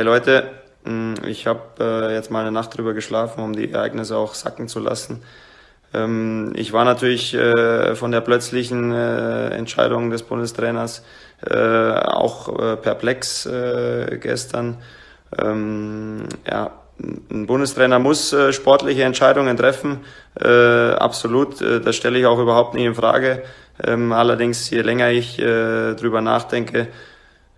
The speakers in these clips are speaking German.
Hey Leute, mm, ich habe äh, jetzt mal eine Nacht drüber geschlafen, um die Ereignisse auch sacken zu lassen. Ähm, ich war natürlich äh, von der plötzlichen äh, Entscheidung des Bundestrainers auch perplex gestern. Ähm, ja, ein Bundestrainer muss sportliche Entscheidungen treffen, absolut. das stelle ich auch überhaupt nicht in Frage. Ähm, allerdings, je länger ich drüber nachdenke,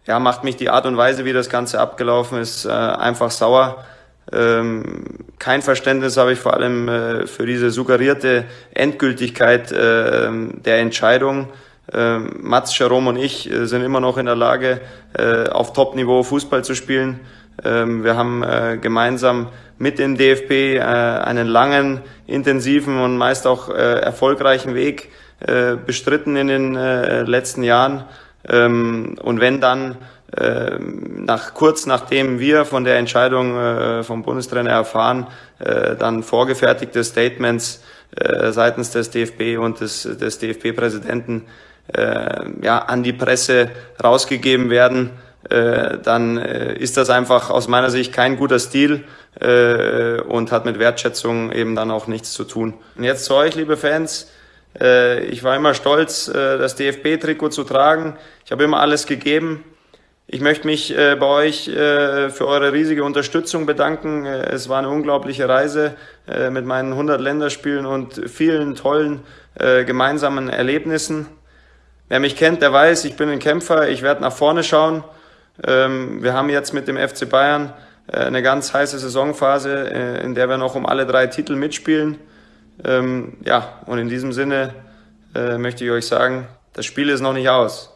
ja, macht mich die Art und Weise, wie das Ganze abgelaufen ist, äh, einfach sauer. Ähm, kein Verständnis habe ich vor allem äh, für diese suggerierte Endgültigkeit äh, der Entscheidung. Ähm, Mats, Jerome und ich äh, sind immer noch in der Lage, äh, auf Top-Niveau Fußball zu spielen. Ähm, wir haben äh, gemeinsam mit dem DFB einen langen, intensiven und meist auch erfolgreichen Weg bestritten in den letzten Jahren. Ähm, und wenn dann äh, nach kurz nachdem wir von der Entscheidung äh, vom Bundestrainer erfahren, äh, dann vorgefertigte Statements äh, seitens des DFB und des, des DFB-Präsidenten äh, ja, an die Presse rausgegeben werden, äh, dann äh, ist das einfach aus meiner Sicht kein guter Stil und hat mit Wertschätzung eben dann auch nichts zu tun. Und jetzt zu euch, liebe Fans. Äh, ich war immer stolz, äh, das DFB-Trikot zu tragen. Ich habe immer alles gegeben. Ich möchte mich äh, bei euch für eure riesige Unterstützung bedanken. Es war eine unglaubliche Reise mit meinen 100 Länderspielen und vielen tollen gemeinsamen Erlebnissen. Wer mich kennt, der weiß, ich bin ein Kämpfer. Ich werde nach vorne schauen. Ähm, wir haben jetzt mit dem FC Bayern eine ganz heiße Saisonphase, in der wir noch um alle drei Titel mitspielen. Ähm, ja, und in diesem Sinne äh, möchte ich euch sagen, das Spiel ist noch nicht aus.